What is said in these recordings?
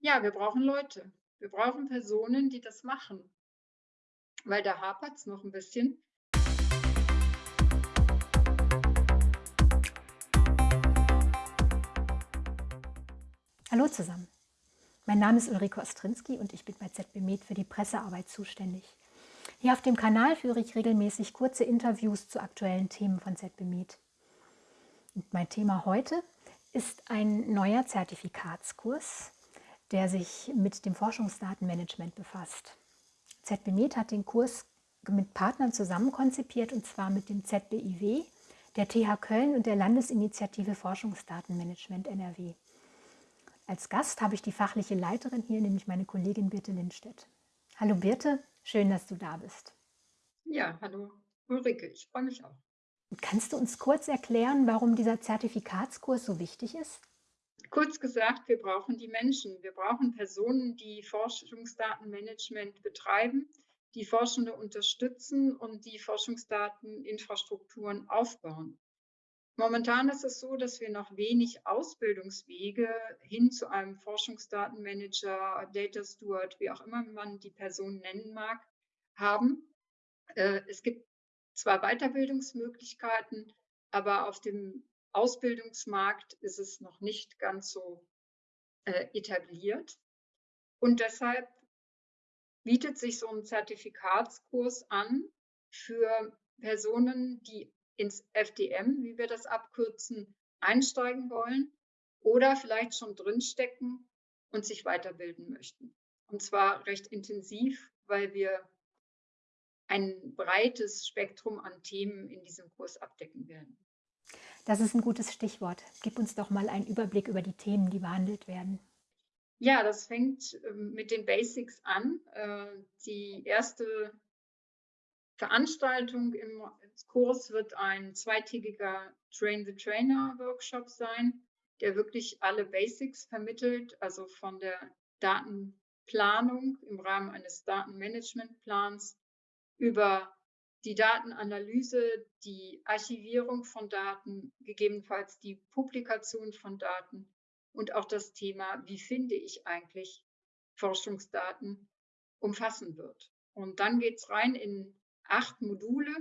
Ja, wir brauchen Leute. Wir brauchen Personen, die das machen. Weil da hapert es noch ein bisschen. Hallo zusammen. Mein Name ist Ulrike Ostrinski und ich bin bei ZB Med für die Pressearbeit zuständig. Hier auf dem Kanal führe ich regelmäßig kurze Interviews zu aktuellen Themen von ZB Med. Und mein Thema heute ist ein neuer Zertifikatskurs, der sich mit dem Forschungsdatenmanagement befasst. ZB Med hat den Kurs mit Partnern zusammen konzipiert und zwar mit dem ZBIW, der TH Köln und der Landesinitiative Forschungsdatenmanagement NRW. Als Gast habe ich die fachliche Leiterin hier, nämlich meine Kollegin Birte Lindstedt. Hallo Birte, schön, dass du da bist. Ja, hallo Ulrike, ich freue mich auch. Kannst du uns kurz erklären, warum dieser Zertifikatskurs so wichtig ist? Kurz gesagt, wir brauchen die Menschen. Wir brauchen Personen, die Forschungsdatenmanagement betreiben, die Forschende unterstützen und die Forschungsdateninfrastrukturen aufbauen. Momentan ist es so, dass wir noch wenig Ausbildungswege hin zu einem Forschungsdatenmanager, Data Steward, wie auch immer man die Person nennen mag, haben. Äh, es gibt zwar Weiterbildungsmöglichkeiten, aber auf dem Ausbildungsmarkt ist es noch nicht ganz so äh, etabliert. Und deshalb bietet sich so ein Zertifikatskurs an für Personen, die ins FDM, wie wir das abkürzen, einsteigen wollen oder vielleicht schon drinstecken und sich weiterbilden möchten. Und zwar recht intensiv, weil wir ein breites Spektrum an Themen in diesem Kurs abdecken werden. Das ist ein gutes Stichwort. Gib uns doch mal einen Überblick über die Themen, die behandelt werden. Ja, das fängt ähm, mit den Basics an. Äh, die erste Veranstaltung im Kurs wird ein zweitägiger Train the Trainer Workshop sein, der wirklich alle Basics vermittelt, also von der Datenplanung im Rahmen eines Datenmanagementplans über die Datenanalyse, die Archivierung von Daten, gegebenenfalls die Publikation von Daten und auch das Thema, wie finde ich eigentlich Forschungsdaten, umfassen wird. Und dann geht es rein in acht Module,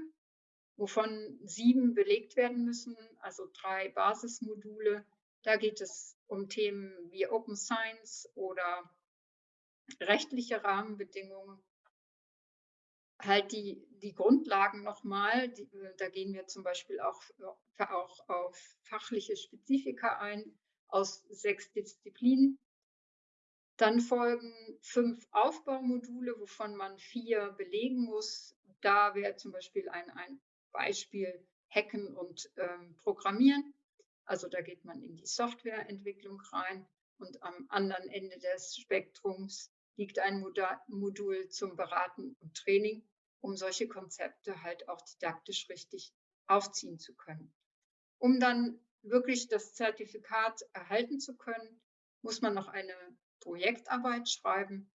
wovon sieben belegt werden müssen, also drei Basismodule. Da geht es um Themen wie Open Science oder rechtliche Rahmenbedingungen, halt die, die Grundlagen nochmal, da gehen wir zum Beispiel auch, auch auf fachliche Spezifika ein aus sechs Disziplinen. Dann folgen fünf Aufbaumodule, wovon man vier belegen muss. Da wäre zum Beispiel ein, ein Beispiel Hacken und ähm, Programmieren. Also da geht man in die Softwareentwicklung rein und am anderen Ende des Spektrums liegt ein Modul zum Beraten und Training, um solche Konzepte halt auch didaktisch richtig aufziehen zu können. Um dann wirklich das Zertifikat erhalten zu können, muss man noch eine Projektarbeit schreiben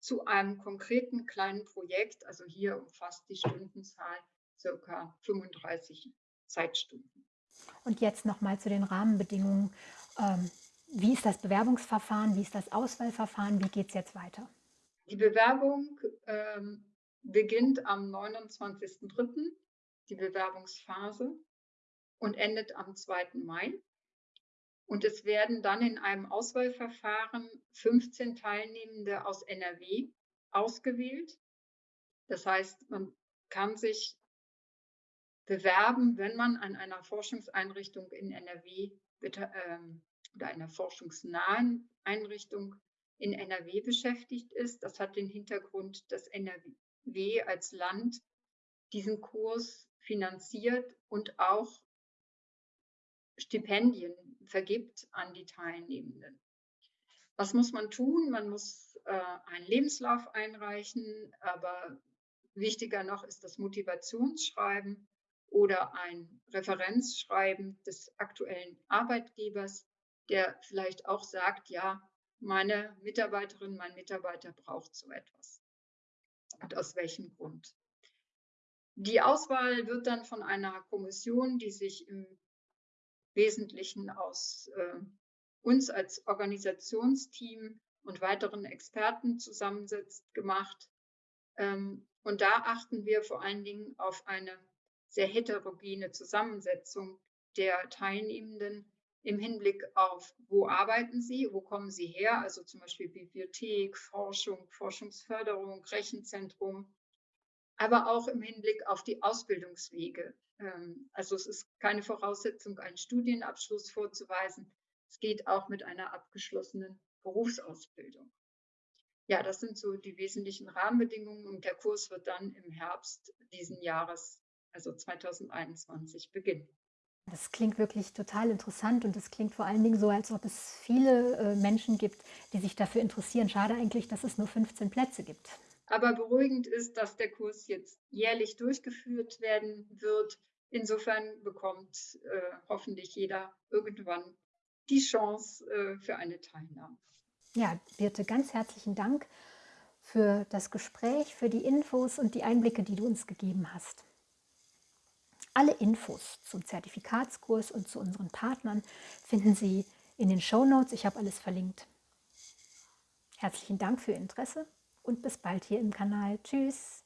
zu einem konkreten kleinen Projekt. Also hier umfasst die Stundenzahl circa 35 Zeitstunden. Und jetzt nochmal zu den Rahmenbedingungen. Ähm, wie ist das Bewerbungsverfahren? Wie ist das Auswahlverfahren? Wie geht es jetzt weiter? Die Bewerbung ähm, beginnt am 29.03., die Bewerbungsphase, und endet am 2. Mai. Und es werden dann in einem Auswahlverfahren 15 Teilnehmende aus NRW ausgewählt. Das heißt, man kann sich bewerben, wenn man an einer Forschungseinrichtung in NRW ähm, oder einer forschungsnahen Einrichtung in NRW beschäftigt ist. Das hat den Hintergrund, dass NRW als Land diesen Kurs finanziert und auch Stipendien vergibt an die Teilnehmenden. Was muss man tun? Man muss äh, einen Lebenslauf einreichen, aber wichtiger noch ist das Motivationsschreiben oder ein Referenzschreiben des aktuellen Arbeitgebers, der vielleicht auch sagt, ja, meine Mitarbeiterin, mein Mitarbeiter braucht so etwas. Und aus welchem Grund? Die Auswahl wird dann von einer Kommission, die sich im Wesentlichen aus äh, uns als Organisationsteam und weiteren Experten zusammensetzt, gemacht. Ähm, und da achten wir vor allen Dingen auf eine sehr heterogene Zusammensetzung der Teilnehmenden im Hinblick auf, wo arbeiten sie, wo kommen sie her, also zum Beispiel Bibliothek, Forschung, Forschungsförderung, Rechenzentrum, aber auch im Hinblick auf die Ausbildungswege. Ähm, also es ist keine Voraussetzung, einen Studienabschluss vorzuweisen. Es geht auch mit einer abgeschlossenen Berufsausbildung. Ja, das sind so die wesentlichen Rahmenbedingungen und der Kurs wird dann im Herbst diesen Jahres, also 2021, beginnen. Das klingt wirklich total interessant und es klingt vor allen Dingen so, als ob es viele äh, Menschen gibt, die sich dafür interessieren. Schade eigentlich, dass es nur 15 Plätze gibt. Aber beruhigend ist, dass der Kurs jetzt jährlich durchgeführt werden wird. Insofern bekommt äh, hoffentlich jeder irgendwann die Chance äh, für eine Teilnahme. Ja, Birte, ganz herzlichen Dank für das Gespräch, für die Infos und die Einblicke, die du uns gegeben hast. Alle Infos zum Zertifikatskurs und zu unseren Partnern finden Sie in den Show Notes. Ich habe alles verlinkt. Herzlichen Dank für Ihr Interesse und bis bald hier im Kanal. Tschüss!